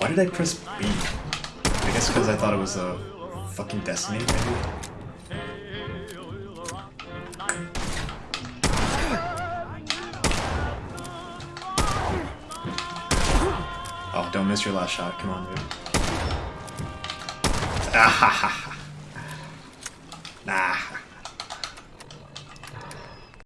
Why did I press B? I guess because I thought it was a fucking Destiny, maybe? Oh, don't miss your last shot. Come on, dude. Ah ha ha. Nah.